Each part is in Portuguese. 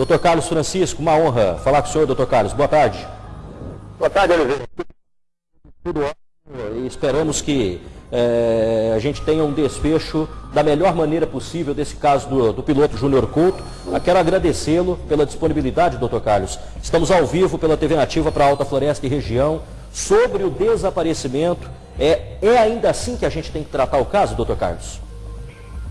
Doutor Carlos Francisco, uma honra falar com o senhor, doutor Carlos. Boa tarde. Boa tarde, Oliveira. Tudo ótimo e esperamos que é, a gente tenha um desfecho da melhor maneira possível desse caso do, do piloto Júnior Couto. Eu quero agradecê-lo pela disponibilidade, doutor Carlos. Estamos ao vivo pela TV Nativa para Alta Floresta e região sobre o desaparecimento. É, é ainda assim que a gente tem que tratar o caso, doutor Carlos?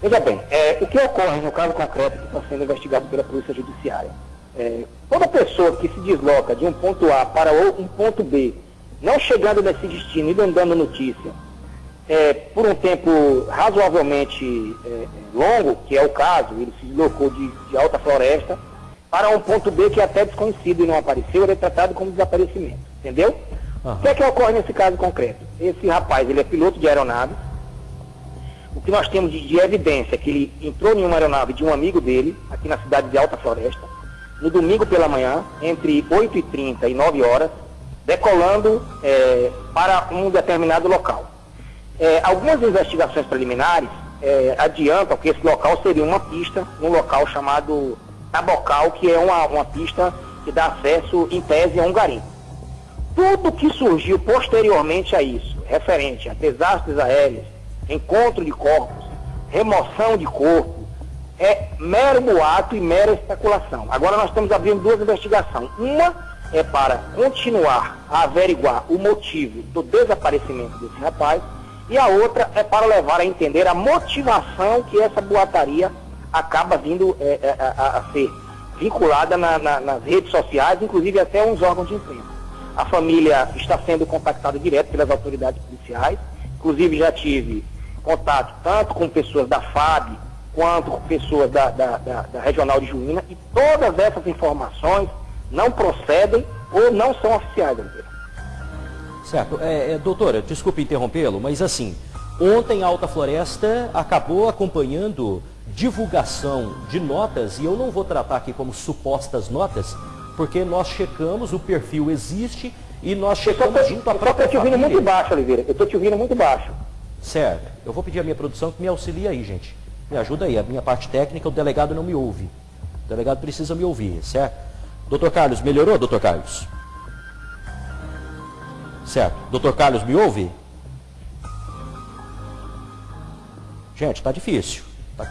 Veja bem, é, o que ocorre no caso concreto que está sendo investigado pela Polícia Judiciária? É, toda pessoa que se desloca de um ponto A para um ponto B, não chegando nesse destino e não dando notícia, é, por um tempo razoavelmente é, longo, que é o caso, ele se deslocou de, de, alta floresta para um ponto B que é até desconhecido e não apareceu, ele é tratado como desaparecimento, entendeu? Uhum. O que é que ocorre nesse caso concreto? Esse rapaz, ele é piloto de aeronave, o que nós temos de, evidência é que ele entrou em uma aeronave de um amigo dele, aqui na cidade de Alta Floresta, no domingo pela manhã, entre 8h30 e 9 horas, decolando é, para um determinado local. É, algumas investigações preliminares é, adiantam que esse local seria uma pista, um local chamado Tabocal, que é uma, uma pista que dá acesso, em tese, a um garimpo. Tudo que surgiu posteriormente a isso, referente a desastres aéreos, encontro de corpos, remoção de corpo, é mero boato e mera especulação. Agora nós estamos abrindo duas investigações. Uma é para continuar a averiguar o motivo do desaparecimento desse rapaz e a outra é para levar a entender a motivação que essa boataria acaba vindo é, é, a, a, ser vinculada na, na, nas redes sociais, inclusive até uns órgãos de imprensa. A família está sendo contactada direto pelas autoridades policiais, inclusive já tive contato tanto com pessoas da FAB quanto com pessoas da, da, da, da Regional de Juína e todas essas informações não procedem ou não são oficiais, Oliveira. Certo. É, é, doutora, desculpe interrompê-lo, mas assim, ontem a Alta Floresta acabou acompanhando divulgação de notas, e eu não vou tratar aqui como supostas notas, porque nós checamos, o perfil existe, e nós checamos junto à própria Eu estou te ouvindo muito baixo, Oliveira. Eu estou te ouvindo muito baixo. Certo. Eu vou pedir a minha produção que me auxilie aí, gente. Me ajuda aí. A minha parte técnica, o delegado não me ouve. O delegado precisa me ouvir, certo? Doutor Carlos, melhorou, doutor Carlos? Certo. Doutor Carlos, me ouve? Gente, está difícil. Tá,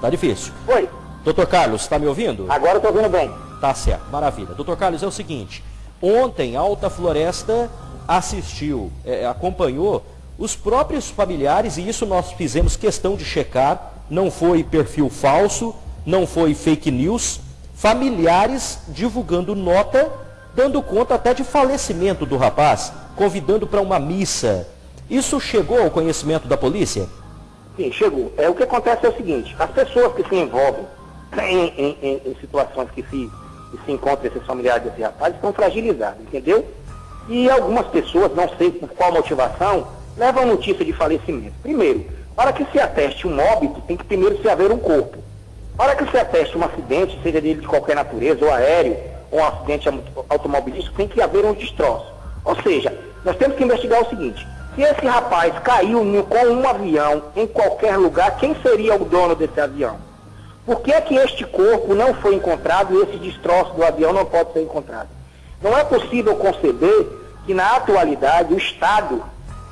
tá difícil. Oi. Doutor Carlos, está me ouvindo? Agora estou ouvindo bem. Tá certo, maravilha. Doutor Carlos, é o seguinte. Ontem, Alta Floresta assistiu, é, acompanhou os próprios familiares, e isso nós fizemos questão de checar, não foi perfil falso, não foi fake news, familiares divulgando nota, dando conta até de falecimento do rapaz, convidando para uma missa. Isso chegou ao conhecimento da polícia? Sim, chegou. É, o que acontece é o seguinte, as pessoas que se envolvem em, em, em, em situações que se, que se encontram esses familiares desse rapaz estão fragilizados, entendeu? E algumas pessoas, não sei por qual motivação, levam notícia de falecimento. Primeiro, para que se ateste um óbito, tem que primeiro se haver um corpo. Para que se ateste um acidente, seja dele de qualquer natureza, ou aéreo, ou um acidente automobilístico, tem que haver um destroço. Ou seja, nós temos que investigar o seguinte, se esse rapaz caiu com um avião em qualquer lugar, quem seria o dono desse avião? Por que é que este corpo não foi encontrado e esse destroço do avião não pode ser encontrado? Não é possível conceber que na atualidade o Estado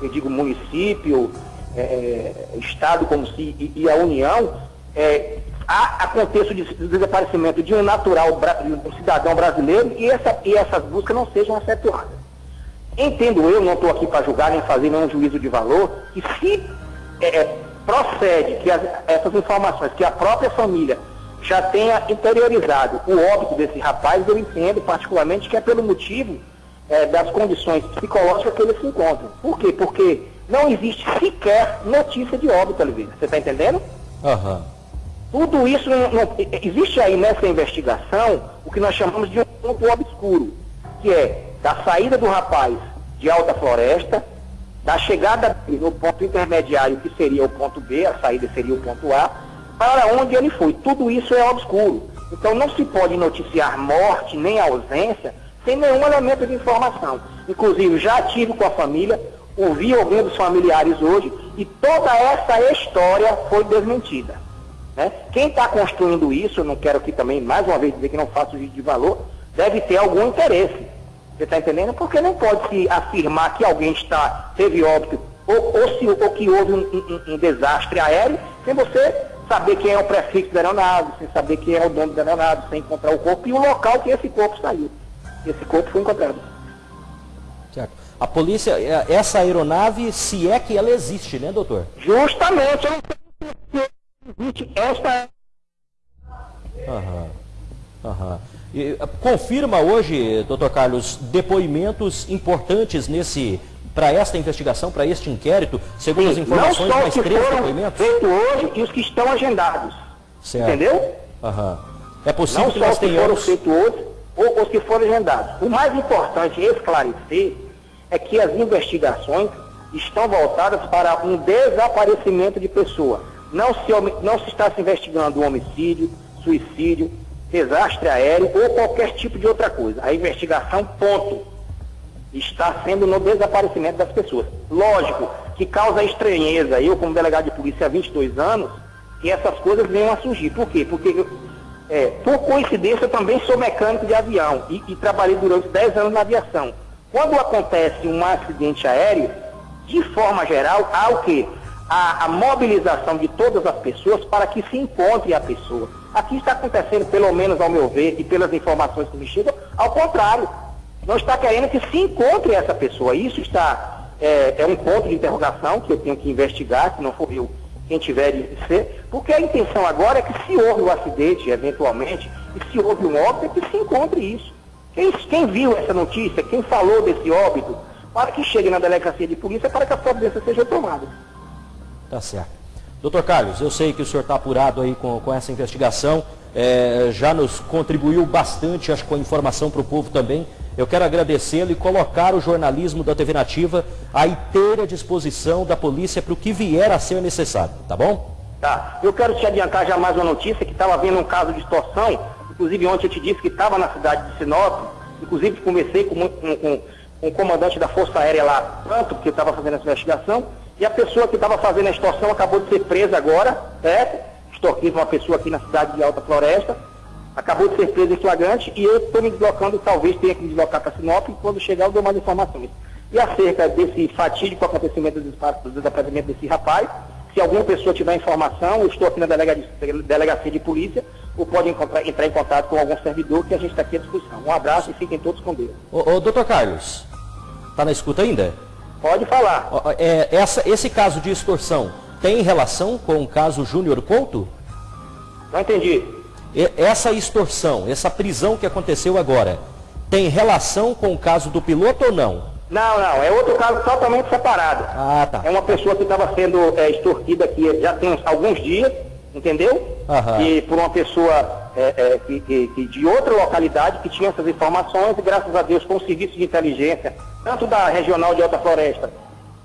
eu digo município, é, é, Estado como se, e, e a União, é, há, aconteça o desaparecimento de um natural, de um cidadão brasileiro e, essa, e essas buscas não sejam efetuadas. Entendo eu, não estou aqui para julgar nem fazer nenhum juízo de valor, que se é, é, procede que as, essas informações, que a própria família já tenha interiorizado o óbito desse rapaz, eu entendo particularmente que é pelo motivo é, das condições psicológicas que eles se encontram. Por quê? Porque não existe sequer notícia de óbito, Oliveira. Você está entendendo? Uhum. Tudo isso, não, não, existe aí nessa investigação o que nós chamamos de um ponto obscuro, que é da saída do rapaz de Alta Floresta, da chegada no ponto intermediário, que seria o ponto B, a saída seria o ponto A, para onde ele foi. Tudo isso é obscuro. Então não se pode noticiar morte nem ausência sem nenhum elemento de informação. Inclusive, já tive com a família, ouvi alguns dos familiares hoje, e toda essa história foi desmentida. Né? Quem está construindo isso, não quero aqui também, mais uma vez, dizer que não faço juízo de valor, deve ter algum interesse. Você está entendendo? Porque não pode se afirmar que alguém está, teve óbito ou, ou, se, ou que houve um, um, um, desastre aéreo sem você saber quem é o prefixo da aeronave, sem saber quem é o dono da aeronave, sem encontrar o corpo e o local que esse corpo saiu. Esse corpo foi encontrado. Certo. A polícia, é, essa aeronave, se é que ela existe, né, doutor? Justamente, eu não se existe esta. Aham. Aham. E, confirma hoje, doutor Carlos, depoimentos importantes nesse para esta investigação, para este inquérito, segundo Sim, as informações, não só mais três depoimentos? Feito hoje e os que estão agendados. Certo. Entendeu? Aham. É possível não que só nós os que tenhamos... foram feitos hoje ou os que foram agendados. O mais importante esclarecer é que as investigações estão voltadas para um desaparecimento de pessoa. Não se, não se está se investigando homicídio, suicídio, desastre aéreo ou qualquer tipo de outra coisa. A investigação, ponto está sendo no desaparecimento das pessoas. Lógico que causa estranheza, eu como delegado de polícia há 22 anos, que essas coisas venham a surgir. Por quê? Porque, é, por coincidência, eu também sou mecânico de avião e, e trabalhei durante 10 anos na aviação. Quando acontece um acidente aéreo, de forma geral, há o quê? A, a mobilização de todas as pessoas para que se encontre a pessoa. Aqui está acontecendo, pelo menos ao meu ver, e pelas informações que me chegam, ao contrário não está querendo que se encontre essa pessoa. Isso está é, é, um ponto de interrogação que eu tenho que investigar, se não for eu quem tiver de ser, porque a intenção agora é que se houve um acidente, eventualmente, e se houve um óbito, é que se encontre isso. Quem, quem viu essa notícia, quem falou desse óbito, para que chegue na delegacia de polícia para que a providência seja tomada. Tá certo. Doutor Carlos, eu sei que o senhor está apurado aí com, com essa investigação, é, já nos contribuiu bastante, acho, com a informação para o povo também. Eu quero agradecê-lo e colocar o jornalismo da TV Nativa à inteira disposição da polícia para o que vier a ser necessário, tá bom? Tá. Eu quero te adiantar já mais uma notícia que estava havendo um caso de extorsão. Inclusive ontem eu te disse que estava na cidade de Sinop. Inclusive conversei com, com, com, o comandante da Força Aérea lá, tanto que estava fazendo essa investigação. E a pessoa que estava fazendo a extorsão acabou de ser presa agora, certo? Extorquiva uma pessoa aqui na cidade de Alta Floresta acabou de ser preso em flagrante e eu estou me deslocando, talvez tenha que me deslocar para Sinop e quando chegar eu dou mais informações. E acerca desse fatídico acontecimento do desaparecimento desse rapaz, se alguma pessoa tiver informação, eu estou aqui na delegacia de polícia, ou pode encontrar, entrar em contato com algum servidor que a gente está aqui à disposição. Um abraço e fiquem todos com Deus. Ô, ô doutor Carlos, está na escuta ainda? Pode falar. É, essa, esse caso de extorsão tem relação com o caso Júnior Couto? Não entendi essa extorsão, essa prisão que aconteceu agora, tem relação com o caso do piloto ou não? Não, não, é outro caso totalmente separado. Ah, tá. É uma pessoa que estava sendo é, extorquida aqui já tem alguns dias, entendeu? Aham. E por uma pessoa é, é, que, que, que de outra localidade que tinha essas informações e graças a Deus com o serviço de inteligência, tanto da Regional de Alta Floresta,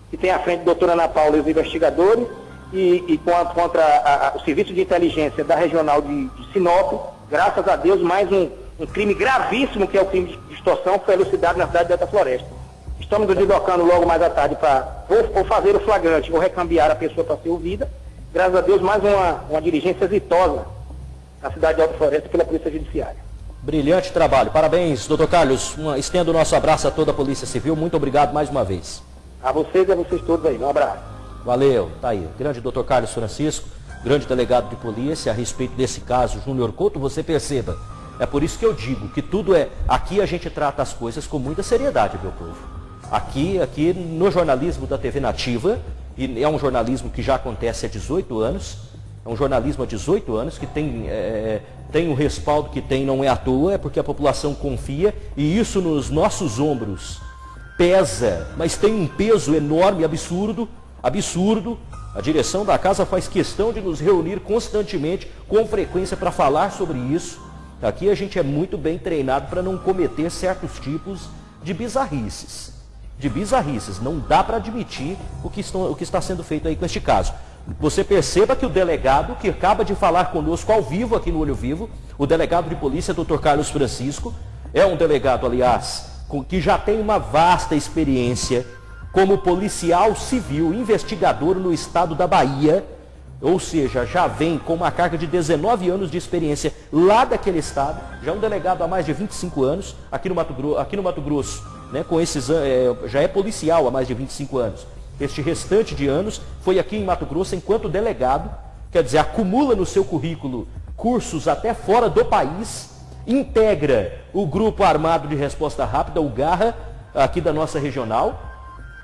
que tem à frente a doutora Ana Paula e os investigadores, e, e contra, contra a, a, o serviço de inteligência da regional de, de Sinop, graças a Deus, mais um, um, crime gravíssimo, que é o crime de extorsão, foi elucidado na cidade de Alta Floresta. Estamos nos deslocando logo mais à tarde para ou, ou, fazer o flagrante ou recambiar a pessoa para ser ouvida. Graças a Deus, mais uma, uma diligência exitosa na cidade de Alta Floresta pela Polícia Judiciária. Brilhante trabalho. Parabéns, doutor Carlos. Uma, estendo o nosso abraço a toda a Polícia Civil. Muito obrigado mais uma vez. A vocês e a vocês todos aí. Um abraço. Valeu, tá aí. Grande doutor Carlos Francisco, grande delegado de polícia, a respeito desse caso, Júnior Couto, você perceba. É por isso que eu digo que tudo é. Aqui a gente trata as coisas com muita seriedade, meu povo. Aqui, aqui no jornalismo da TV Nativa, e é um jornalismo que já acontece há 18 anos, é um jornalismo há 18 anos que tem, é, tem o respaldo que tem, não é à toa, é porque a população confia, e isso nos nossos ombros pesa, mas tem um peso enorme, absurdo, absurdo. A direção da casa faz questão de nos reunir constantemente, com frequência, para falar sobre isso. Aqui a gente é muito bem treinado para não cometer certos tipos de bizarrices. De bizarrices. Não dá para admitir o que, estão, o que está sendo feito aí com este caso. Você perceba que o delegado que acaba de falar conosco ao vivo aqui no Olho Vivo, o delegado de polícia, Dr. Carlos Francisco, é um delegado, aliás, que já tem uma vasta experiência como policial civil investigador no estado da Bahia, ou seja, já vem com uma carga de 19 anos de experiência lá daquele estado, já um delegado há mais de 25 anos, aqui no Mato Grosso, aqui no Mato Grosso né, com esses, é, já é policial há mais de 25 anos. Este restante de anos foi aqui em Mato Grosso enquanto delegado, quer dizer, acumula no seu currículo cursos até fora do país, integra o Grupo Armado de Resposta Rápida, o GARRA, aqui da nossa regional,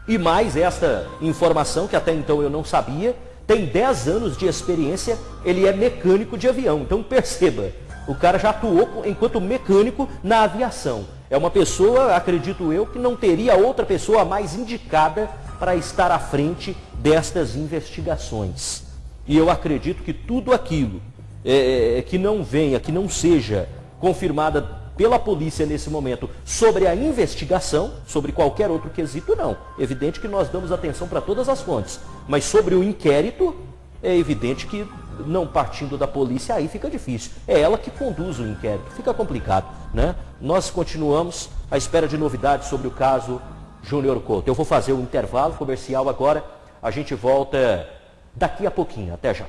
e mais esta informação que até então eu não sabia, tem 10 anos de experiência, ele é mecânico de avião. Então perceba, o cara já atuou enquanto mecânico na aviação. É uma pessoa, acredito eu, que não teria outra pessoa mais indicada para estar à frente destas investigações. E eu acredito que tudo aquilo é, é que não venha, que não seja confirmada pela polícia nesse momento sobre a investigação, sobre qualquer outro quesito, não. Evidente que nós damos atenção para todas as fontes. Mas sobre o inquérito, é evidente que não partindo da polícia, aí fica difícil. É ela que conduz o inquérito, fica complicado. Né? Nós continuamos à espera de novidades sobre o caso Júnior Couto. Eu vou fazer um intervalo comercial agora, a gente volta daqui a pouquinho. Até já.